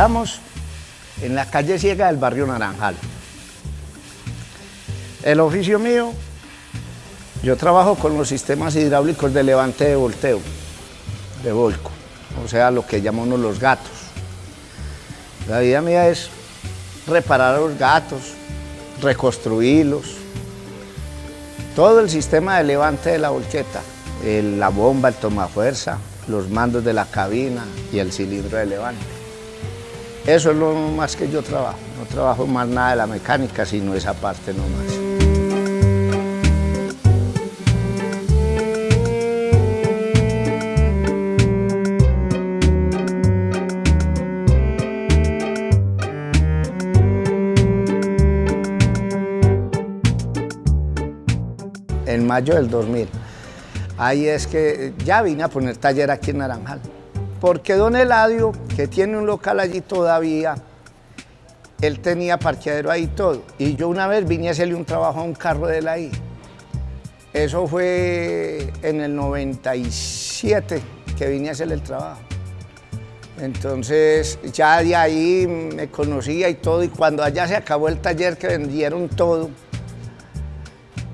Estamos en la calle ciega del barrio Naranjal. El oficio mío, yo trabajo con los sistemas hidráulicos de levante de volteo, de volco, o sea, lo que llamamos los gatos. La vida mía es reparar los gatos, reconstruirlos, todo el sistema de levante de la volqueta, la bomba, el tomafuerza, los mandos de la cabina y el cilindro de levante. Eso es lo más que yo trabajo, no trabajo más nada de la mecánica, sino esa parte nomás. en mayo del 2000. Ahí es que ya vine a poner taller aquí en Naranjal. Porque don Eladio, que tiene un local allí todavía, él tenía parqueadero ahí todo. Y yo una vez vine a hacerle un trabajo a un carro de él ahí. Eso fue en el 97 que vine a hacerle el trabajo. Entonces ya de ahí me conocía y todo, y cuando allá se acabó el taller que vendieron todo,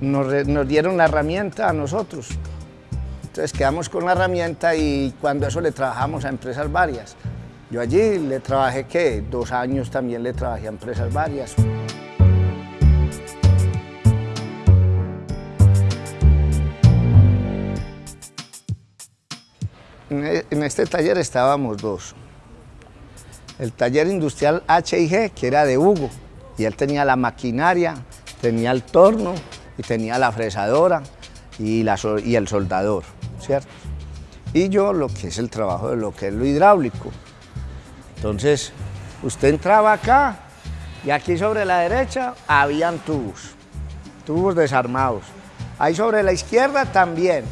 nos, dieron la herramienta a nosotros. Entonces quedamos con la herramienta y cuando eso le trabajamos a empresas varias. Yo allí le trabajé, ¿qué? Dos años también le trabajé a empresas varias. En este taller estábamos dos. El taller industrial H&G, que era de Hugo, y él tenía la maquinaria, tenía el torno, y tenía la fresadora y el soldador, Y yo lo que es el trabajo de lo que es lo hidráulico. Entonces, usted entraba acá y aquí sobre la derecha habían tubos, tubos desarmados. Ahí sobre la izquierda también.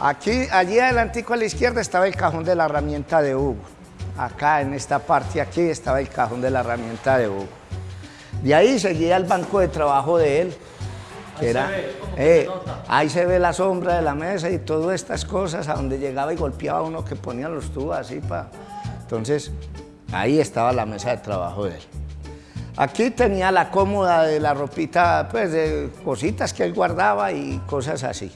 Aquí, allí adelantico a la izquierda estaba el cajón de la herramienta de Hugo. Acá en esta parte aquí estaba el cajón de la herramienta de Hugo. De ahí seguía el banco de trabajo de él. Ahí, era, se ve, eh, ahí se ve la sombra de la mesa y todas estas cosas, a donde llegaba y golpeaba uno que ponía los tubos así para... Entonces, ahí estaba la mesa de trabajo de él. Aquí tenía la cómoda de la ropita, pues de cositas que él guardaba y cosas así.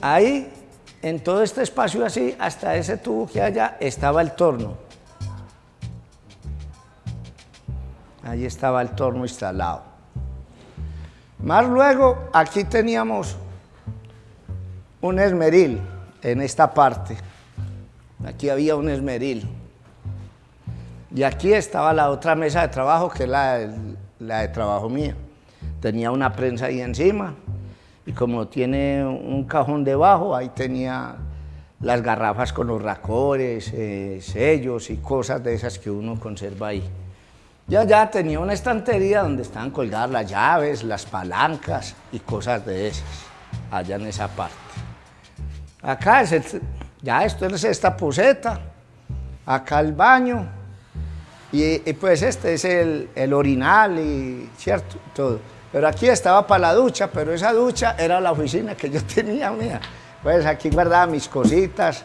Ahí, en todo este espacio así, hasta ese tubo que allá, estaba el torno. Ahí estaba el torno instalado. Más luego, aquí teníamos un esmeril en esta parte. Aquí había un esmeril. Y aquí estaba la otra mesa de trabajo, que es la, de trabajo mía. Tenía una prensa ahí encima, y como tiene un cajón debajo, ahí tenía las garrafas con los racores, eh, sellos y cosas de esas que uno conserva ahí. Ya ya tenía una estantería donde estaban colgadas las llaves, las palancas y cosas de esas, allá en esa parte. Acá es ya esto es esta poseta, acá el baño, y, pues este es el, el, orinal y cierto, todo. Pero aquí estaba para la ducha, pero esa ducha era la oficina que yo tenía mía. Pues aquí guardaba mis cositas,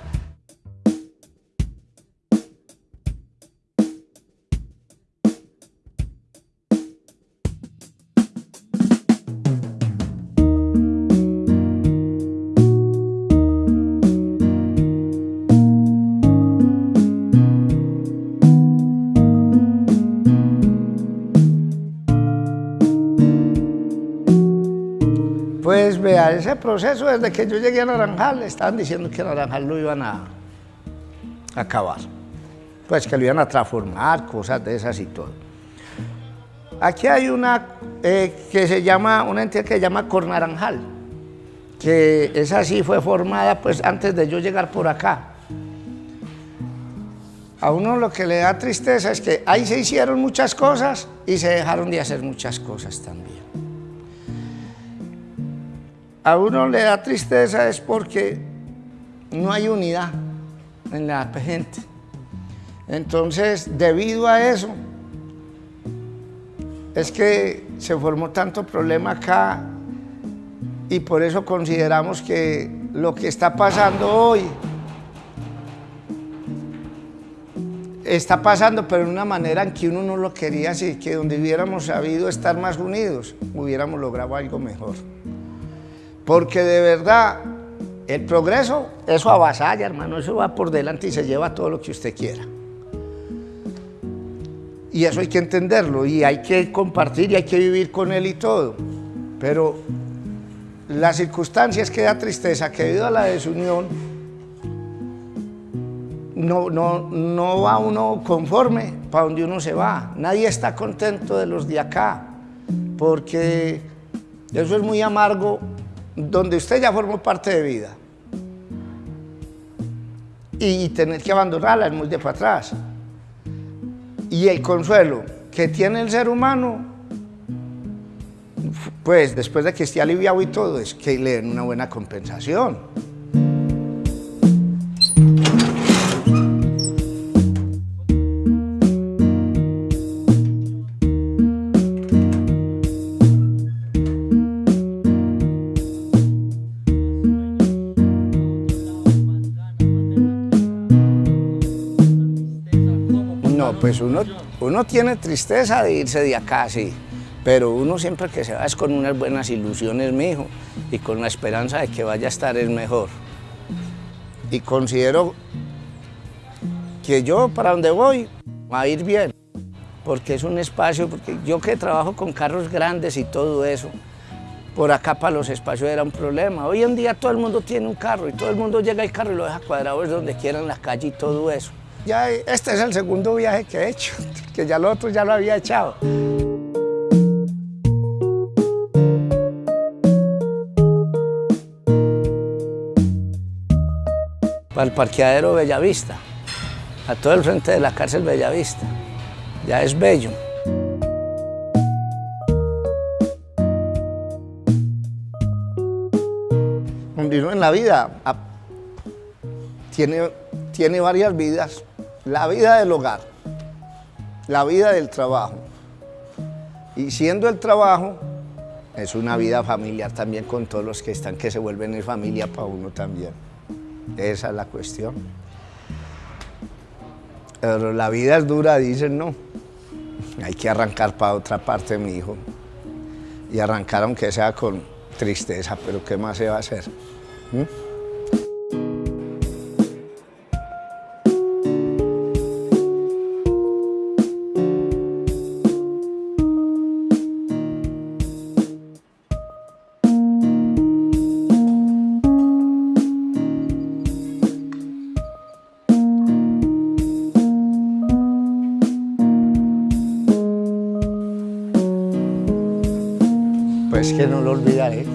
Pues vea, ese proceso desde que yo llegué a Naranjal, estaban diciendo que Naranjal lo iban a acabar. Pues que lo iban a transformar, cosas de esas y todo. Aquí hay una eh, que se llama, una entidad que se llama Cornaranjal, que esa sí fue formada pues antes de yo llegar por acá. A uno lo que le da tristeza es que ahí se hicieron muchas cosas y se dejaron de hacer muchas cosas también a uno le da tristeza es porque no hay unidad en la gente. Entonces, debido a eso, es que se formó tanto problema acá y por eso consideramos que lo que está pasando hoy está pasando, pero de una manera en que uno no lo quería así, que donde hubiéramos sabido estar más unidos, hubiéramos logrado algo mejor. Porque de verdad, el progreso, eso avasalla, hermano, eso va por delante y se lleva todo lo que usted quiera. Y eso hay que entenderlo y hay que compartir y hay que vivir con él y todo. Pero la circunstancia es que da tristeza que debido a la desunión no, no, no va uno conforme para donde uno se va. Nadie está contento de los de acá, porque eso es muy amargo, donde usted ya formó parte de vida. Y tener que abandonarla es muy de para atrás. Y el consuelo que tiene el ser humano, pues después de que esté aliviado y todo, es que le den una buena compensación. Pues uno, tiene tristeza de irse de acá, sí, pero uno siempre que se va es con unas buenas ilusiones, mijo, y con la esperanza de que vaya a estar el mejor. Y considero que yo para donde voy va a ir bien, porque es un espacio, porque yo que trabajo con carros grandes y todo eso, por acá para los espacios era un problema. Hoy en día todo el mundo tiene un carro y todo el mundo llega al carro y lo deja cuadrado es donde quiera en la calle y todo eso. Ya este es el segundo viaje que he hecho, que ya lo otro ya lo había echado. Para el parqueadero Bellavista, a todo el frente de la cárcel Bellavista. Ya es bello. En la vida tiene, tiene varias vidas la vida del hogar, la vida del trabajo. Y siendo el trabajo, es una vida familiar también con todos los que están, que se vuelven en familia para uno también. Esa es la cuestión. Pero la vida es dura, dicen, no. Hay que arrancar para otra parte, mi hijo. Y arrancar aunque sea con tristeza, pero ¿qué más se va a hacer? ¿Mm? Que no lo olvidaré.